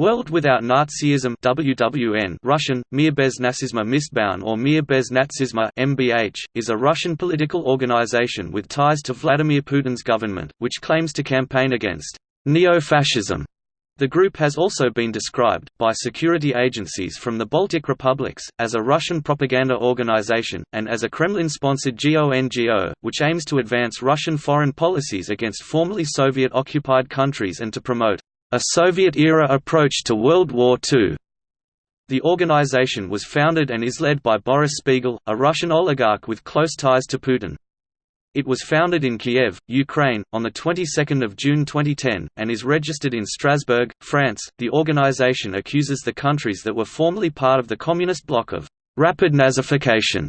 World Without Nazism WWN Russian, Mir bez nazisma mistbaun or Mir bez natsizma MBN, is a Russian political organization with ties to Vladimir Putin's government, which claims to campaign against neo-fascism. The group has also been described, by security agencies from the Baltic republics, as a Russian propaganda organization, and as a Kremlin-sponsored GONGO, which aims to advance Russian foreign policies against formerly Soviet-occupied countries and to promote a Soviet-era approach to World War II. The organization was founded and is led by Boris Spiegel, a Russian oligarch with close ties to Putin. It was founded in Kiev, Ukraine, on the 22nd of June 2010 and is registered in Strasbourg, France. The organization accuses the countries that were formerly part of the communist bloc of rapid Nazification.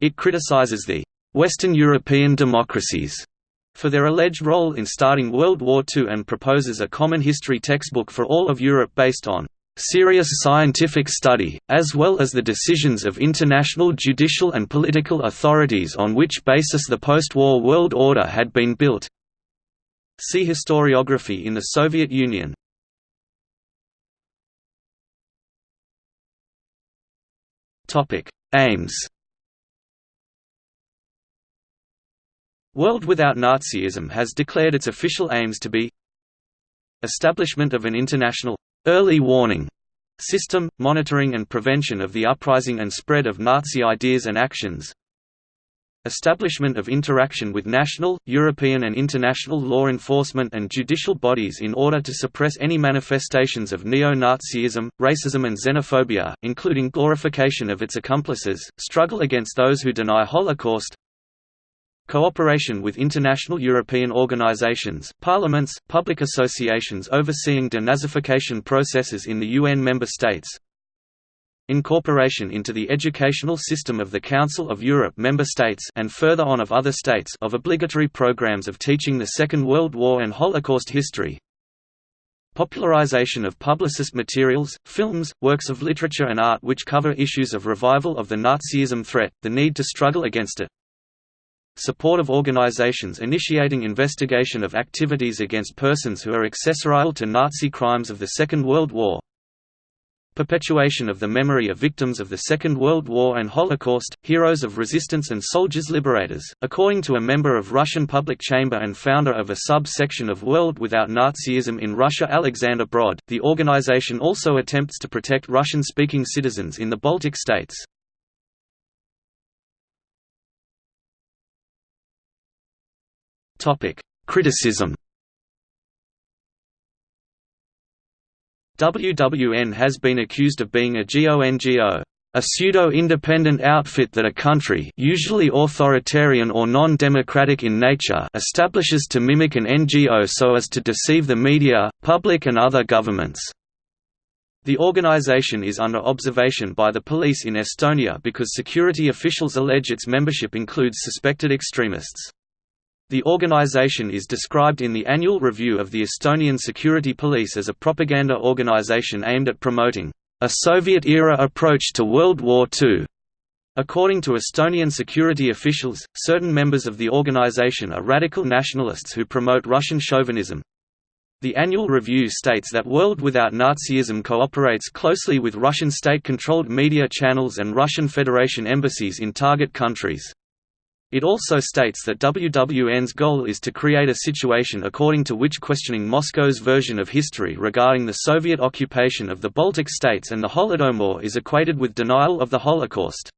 It criticizes the Western European democracies for their alleged role in starting World War II and proposes a common history textbook for all of Europe based on serious scientific study, as well as the decisions of international judicial and political authorities on which basis the post-war world order had been built. See historiography in the Soviet Union. Aims World Without Nazism has declared its official aims to be Establishment of an international early warning system, monitoring and prevention of the uprising and spread of Nazi ideas and actions Establishment of interaction with national, European and international law enforcement and judicial bodies in order to suppress any manifestations of neo-Nazism, racism and xenophobia, including glorification of its accomplices, struggle against those who deny Holocaust Cooperation with international European organizations, parliaments, public associations overseeing denazification processes in the UN member states. Incorporation into the educational system of the Council of Europe member states and further on of other states of obligatory programs of teaching the Second World War and Holocaust history. Popularization of publicist materials, films, works of literature and art which cover issues of revival of the Nazism threat, the need to struggle against it support of organizations initiating investigation of activities against persons who are accessorial to Nazi crimes of the Second World War perpetuation of the memory of victims of the Second World War and Holocaust, heroes of resistance and soldiers liberators. According to a member of Russian Public Chamber and founder of a sub-section of World Without Nazism in Russia Alexander Brod, the organization also attempts to protect Russian-speaking citizens in the Baltic states. Topic: Criticism. WWN has been accused of being a GONGO, a pseudo-independent outfit that a country usually authoritarian or non-democratic in nature establishes to mimic an NGO so as to deceive the media, public and other governments. The organization is under observation by the police in Estonia because security officials allege its membership includes suspected extremists. The organization is described in the annual review of the Estonian Security Police as a propaganda organization aimed at promoting a Soviet-era approach to World War II. According to Estonian security officials, certain members of the organization are radical nationalists who promote Russian chauvinism. The annual review states that World Without Nazism cooperates closely with Russian state-controlled media channels and Russian Federation embassies in target countries. It also states that WWN's goal is to create a situation according to which questioning Moscow's version of history regarding the Soviet occupation of the Baltic states and the Holodomor is equated with denial of the Holocaust.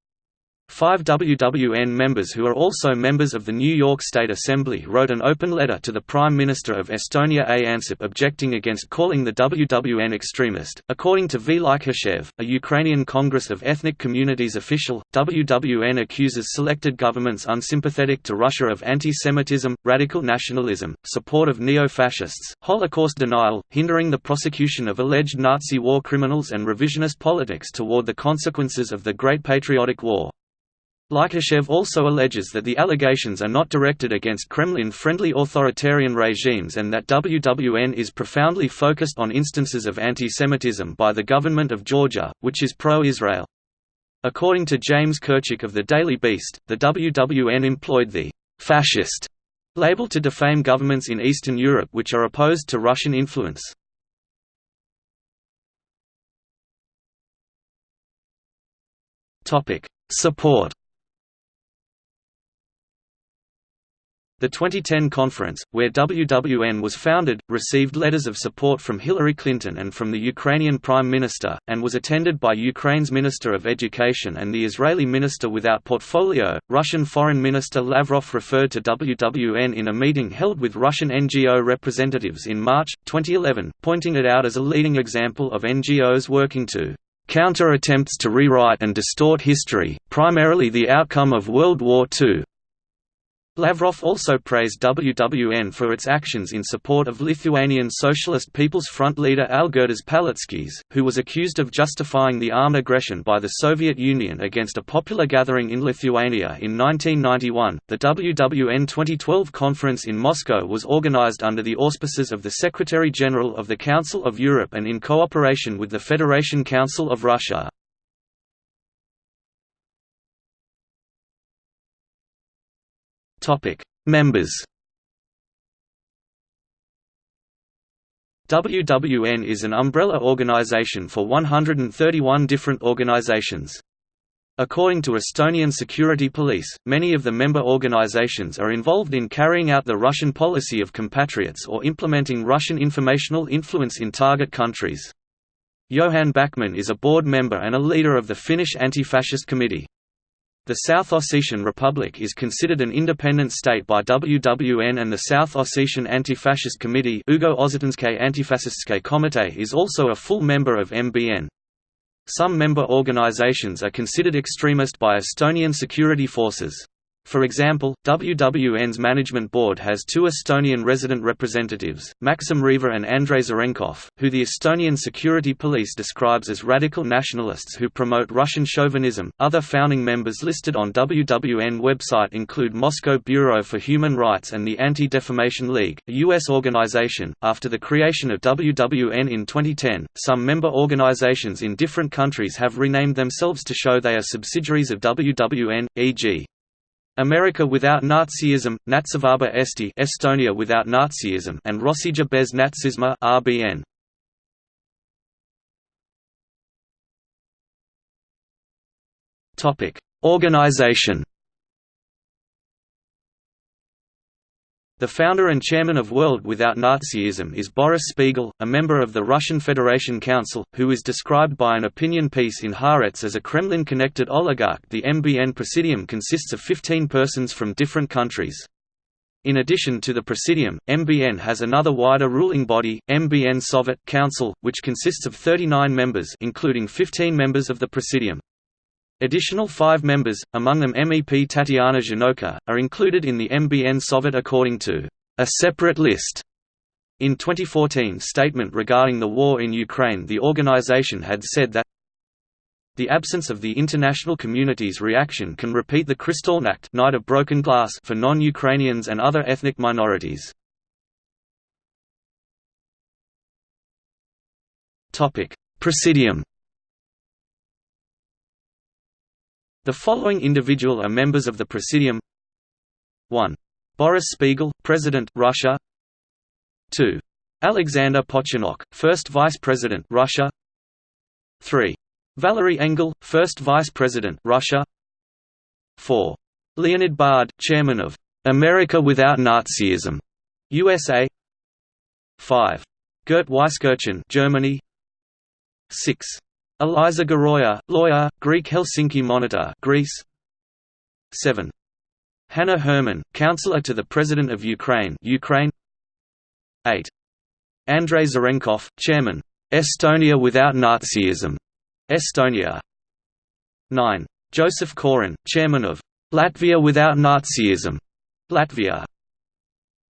Five WWN members who are also members of the New York State Assembly wrote an open letter to the Prime Minister of Estonia A. Ansip objecting against calling the WWN extremist. According to V. Likhachev, a Ukrainian Congress of Ethnic Communities official, WWN accuses selected governments unsympathetic to Russia of anti-Semitism, radical nationalism, support of neo-fascists, Holocaust denial, hindering the prosecution of alleged Nazi war criminals and revisionist politics toward the consequences of the Great Patriotic War. Likhachev also alleges that the allegations are not directed against Kremlin-friendly authoritarian regimes and that WWN is profoundly focused on instances of anti-Semitism by the government of Georgia, which is pro-Israel. According to James Kirchick of the Daily Beast, the WWN employed the «fascist» label to defame governments in Eastern Europe which are opposed to Russian influence. Support The 2010 conference, where WWN was founded, received letters of support from Hillary Clinton and from the Ukrainian Prime Minister, and was attended by Ukraine's Minister of Education and the Israeli Minister without portfolio. Russian Foreign Minister Lavrov referred to WWN in a meeting held with Russian NGO representatives in March, 2011, pointing it out as a leading example of NGOs working to counter attempts to rewrite and distort history, primarily the outcome of World War II, Lavrov also praised WWN for its actions in support of Lithuanian Socialist People's Front leader Algirdas Paleckis, who was accused of justifying the armed aggression by the Soviet Union against a popular gathering in Lithuania in 1991. The WWN 2012 conference in Moscow was organized under the auspices of the Secretary General of the Council of Europe and in cooperation with the Federation Council of Russia. Topic: Members. WWN is an umbrella organization for 131 different organizations. According to Estonian security police, many of the member organizations are involved in carrying out the Russian policy of compatriots or implementing Russian informational influence in target countries. Johan Backman is a board member and a leader of the Finnish Anti-Fascist Committee. The South Ossetian Republic is considered an independent state by WWN and the South Ossetian Anti-Fascist Committee Ugo Komite is also a full member of MBN. Some member organizations are considered extremist by Estonian security forces. For example, WWN's management board has two Estonian resident representatives, Maxim Reva and Andrei Zarenkov, who the Estonian security police describes as radical nationalists who promote Russian chauvinism. Other founding members listed on WWN website include Moscow Bureau for Human Rights and the Anti-Defamation League, a U.S. organization. After the creation of WWN in 2010, some member organizations in different countries have renamed themselves to show they are subsidiaries of WWN, e.g. America without Nazism, Natsivaba Eesti Estonia without Nazism and Rossija bez natsisma RBN. Topic: Organization The founder and chairman of World Without Nazism is Boris Spiegel, a member of the Russian Federation Council, who is described by an opinion piece in Haaretz as a Kremlin-connected oligarch. The MBN Presidium consists of 15 persons from different countries. In addition to the Presidium, MBN has another wider ruling body, MBN Soviet Council, which consists of 39 members including 15 members of the Presidium. Additional five members, among them MEP Tatiana Ždanoka, are included in the MBN Soviet according to a separate list. In 2014 statement regarding the war in Ukraine the organization had said that the absence of the international community's reaction can repeat the Kristallnacht night of broken glass for non-Ukrainians and other ethnic minorities. Presidium The following individual are members of the Presidium 1. Boris Spiegel, President Russia 2. Alexander Pochinok, First Vice President Russia 3. Valery Engel, First Vice President Russia 4. Leonid Bard, Chairman of America Without Nazism USA 5. Gert Weiskirchen Germany 6. Eliza Garoya, lawyer, Greek Helsinki Monitor Greece 7. Hanna Herman, counselor to the President of Ukraine Ukraine 8. Andrei Zarenkov, chairman, Estonia without Nazism Estonia 9. Joseph Koren, chairman of Latvia without Nazism Latvia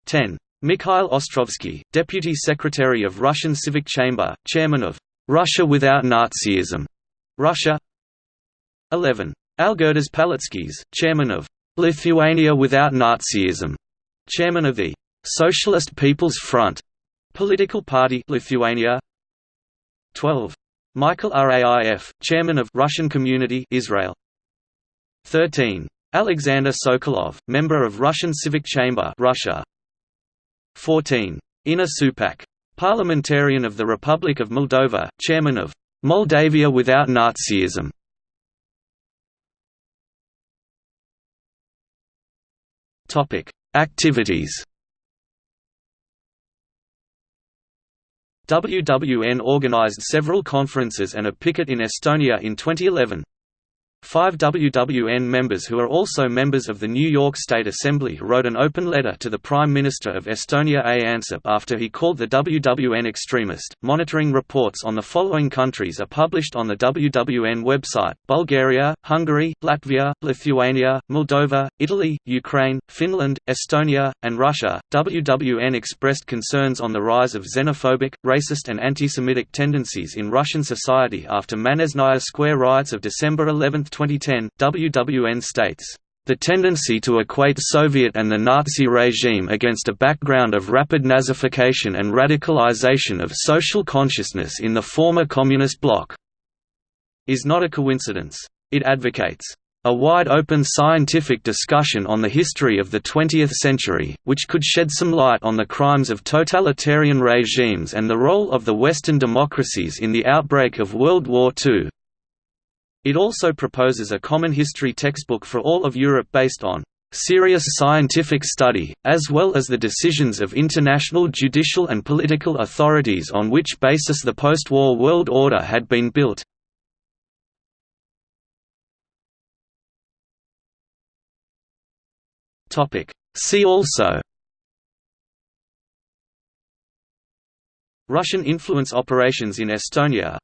10. Mikhail Ostrovsky, deputy secretary of Russian Civic Chamber, chairman of Russia without Nazism. Russia 11. Algirdas Paleckis, chairman of Lithuania without Nazism, chairman of the Socialist People's Front political party Lithuania 12. Michael Raif, chairman of Russian Community Israel 13. Alexander Sokolov, member of Russian Civic Chamber Russia 14. Inna Supak, Parliamentarian of the Republic of Moldova, Chairman of Moldavia Without Nazism. Topic: Activities. WWN organized several conferences and a picket in Estonia in 2011. Five WWN members who are also members of the New York State Assembly wrote an open letter to the Prime Minister of Estonia A. Ansip after he called the WWN extremist. Monitoring reports on the following countries are published on the WWN website Bulgaria, Hungary, Latvia, Lithuania, Moldova, Italy, Ukraine, Finland, Estonia, and Russia. WWN expressed concerns on the rise of xenophobic, racist, and anti Semitic tendencies in Russian society after Manezhnaya Square riots of December 11, 2010, WWN states, "...the tendency to equate Soviet and the Nazi regime against a background of rapid Nazification and radicalization of social consciousness in the former Communist bloc is not a coincidence. It advocates a wide-open scientific discussion on the history of the 20th century, which could shed some light on the crimes of totalitarian regimes and the role of the Western democracies in the outbreak of World War II. It also proposes a common history textbook for all of Europe based on serious scientific study, as well as the decisions of international judicial and political authorities on which basis the post-war world order had been built. See also Russian influence operations in Estonia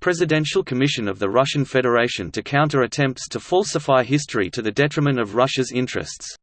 Presidential Commission of the Russian Federation to counter attempts to falsify history to the detriment of Russia's interests